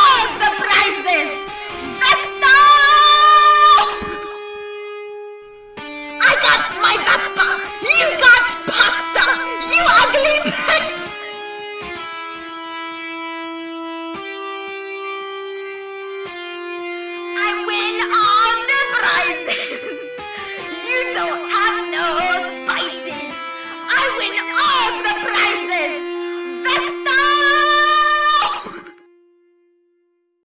all the prizes.